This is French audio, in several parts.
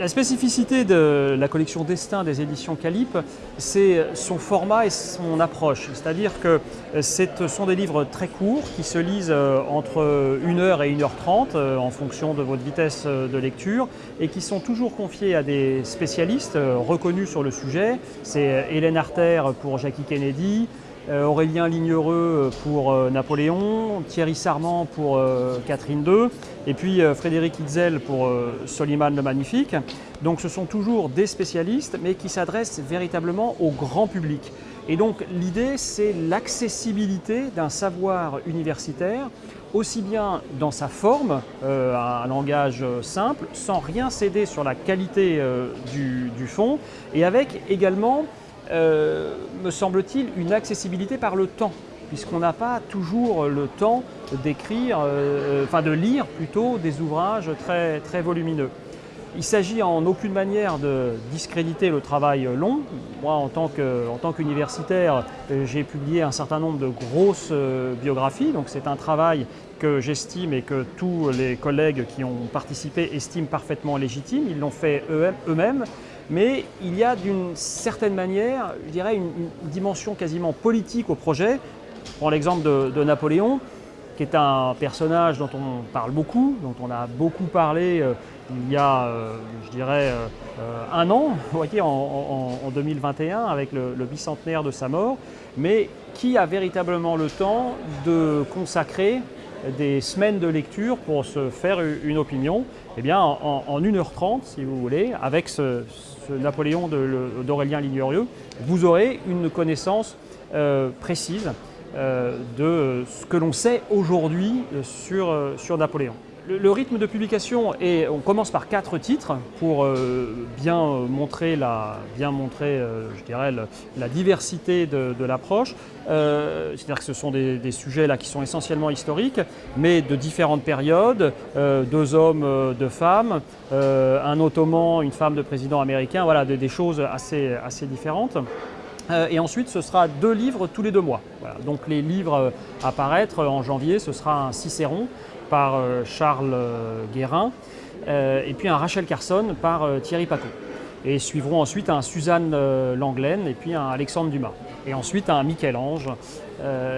La spécificité de la collection Destin des éditions Calip, c'est son format et son approche. C'est-à-dire que ce sont des livres très courts qui se lisent euh, entre 1h et 1h30 euh, en fonction de votre vitesse euh, de lecture et qui sont toujours confiés à des spécialistes reconnus sur le sujet. C'est Hélène Arter pour Jackie Kennedy, Aurélien Lignereux pour euh, Napoléon, Thierry Sarment pour euh, Catherine II, et puis Frédéric Hitzel pour Soliman le Magnifique. Donc ce sont toujours des spécialistes, mais qui s'adressent véritablement au grand public. Et donc l'idée, c'est l'accessibilité d'un savoir universitaire, aussi bien dans sa forme, un langage simple, sans rien céder sur la qualité du fond, et avec également euh, me semble-t-il, une accessibilité par le temps, puisqu'on n'a pas toujours le temps d'écrire, euh, enfin de lire plutôt des ouvrages très, très volumineux. Il s'agit en aucune manière de discréditer le travail long. Moi, en tant qu'universitaire, j'ai publié un certain nombre de grosses euh, biographies, donc c'est un travail que j'estime et que tous les collègues qui ont participé estiment parfaitement légitime. Ils l'ont fait eux-mêmes mais il y a d'une certaine manière, je dirais, une, dimension quasiment politique au projet. Je prends l'exemple de, Napoléon, qui est un personnage dont on parle beaucoup, dont on a beaucoup parlé euh, il y a, euh, je dirais, euh, un an, vous voyez, en, 2021, avec le, le, bicentenaire de sa mort, mais qui a véritablement le temps de consacrer des semaines de lecture pour se faire une opinion, eh bien, en, 1h30, si vous voulez, avec ce, Napoléon d'Aurélien Lignorieux, vous aurez une connaissance euh, précise euh, de ce que l'on sait aujourd'hui sur, sur Napoléon. Le, rythme de publication est, on commence par quatre titres pour euh, bien montrer, la, bien montrer euh, la diversité de, l'approche. Euh, c'est-à-dire que ce sont des, sujets là qui sont essentiellement historiques, mais de différentes périodes, deux hommes, deux femmes, un ottoman, une femme de président américain, voilà, des, choses assez, assez différentes. et ensuite, ce sera deux livres tous les deux mois. Donc les livres à paraître en janvier, ce sera un Cicéron par euh, Charles euh, Guérin, euh, et puis un Rachel Carson par Thierry Paco. Et suivront ensuite un Suzanne Langlaine et puis un Alexandre Dumas. Et ensuite un Michel-Ange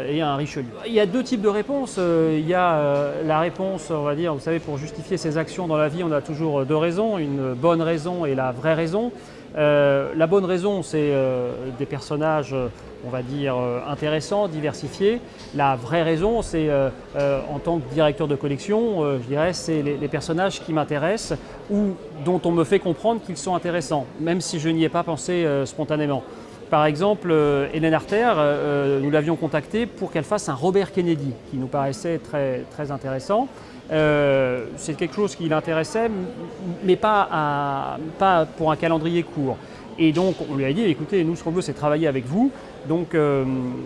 et un Richelieu. Il y a deux types de réponses. Il y a la réponse, on va dire, vous savez, pour justifier ses actions dans la vie, on a toujours deux raisons, une bonne raison et la vraie raison. la bonne raison, c'est des personnages on va dire, euh, intéressant, diversifié. La vraie raison, c'est euh, euh, en tant que directeur de collection, je dirais, c'est les, personnages qui m'intéressent ou dont on me fait comprendre qu'ils sont intéressants, même si je n'y ai pas pensé spontanément. Par exemple, Hélène Arter, nous l'avions contactée pour qu'elle fasse un Robert Kennedy, qui nous paraissait très, très intéressant. c'est quelque chose qui l'intéressait, mais pas, pas pour un calendrier court. Et donc, on lui a dit, écoutez, nous, ce qu'on veut, c'est travailler avec vous. Donc, euh,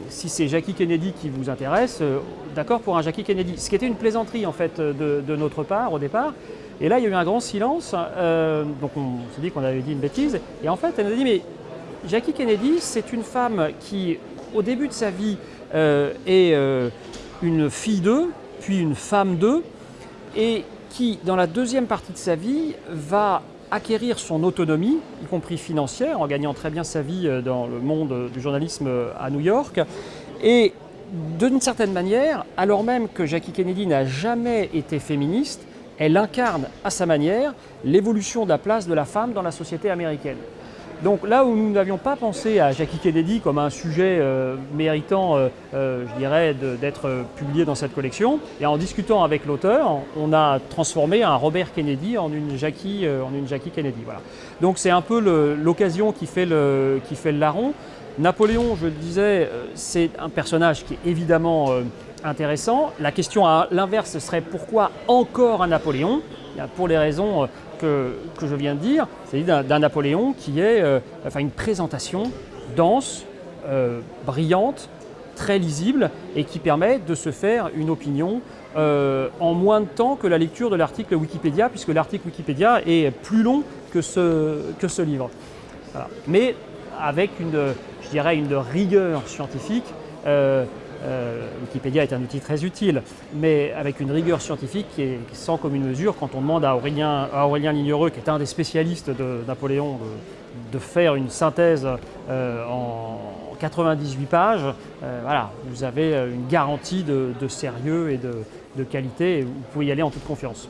si c'est Jackie Kennedy qui vous intéresse, euh, d'accord pour un Jackie Kennedy. Ce qui était une plaisanterie, en fait, de, notre part, au départ. Et là, il y a eu un grand silence. Euh, donc, on s'est dit qu'on avait dit une bêtise. Et en fait, elle nous a dit, mais Jackie Kennedy, c'est une femme qui, au début de sa vie, est une fille d'eux, puis une femme d'eux, et qui, dans la deuxième partie de sa vie, va acquérir son autonomie, y compris financière, en gagnant très bien sa vie euh, dans le monde du journalisme euh, à New York. Et d'une certaine manière, alors même que Jackie Kennedy n'a jamais été féministe, elle incarne à sa manière l'évolution de la place de la femme dans la société américaine. Donc là où nous n'avions pas pensé à Jackie Kennedy comme un sujet euh, méritant, euh, euh, je dirais, d'être publié dans cette collection, et en discutant avec l'auteur, on a transformé un Robert Kennedy en une Jackie, en une Jackie Kennedy. Voilà. Donc c'est un peu l'occasion qui, qui fait le larron. Napoléon, je le disais, c'est un personnage qui est évidemment intéressant. La question à l'inverse serait pourquoi encore un Napoléon? Pour les raisons que, je viens de dire, c'est d'un Napoléon qui est euh, enfin, une présentation dense, euh, brillante, très lisible et qui permet de se faire une opinion euh, en moins de temps que la lecture de l'article Wikipédia, puisque l'article Wikipédia est plus long que ce, que ce livre. Mais avec une, je dirais, une rigueur scientifique Euh, Wikipédia est un outil très utile, mais avec une rigueur scientifique qui est sans commune mesure quand on demande à Aurélien, Lignereux, qui est un des spécialistes de Napoléon, de, faire une synthèse euh, en 98 pages. Euh, vous avez une garantie de, sérieux et de, de qualité et vous pouvez y aller en toute confiance.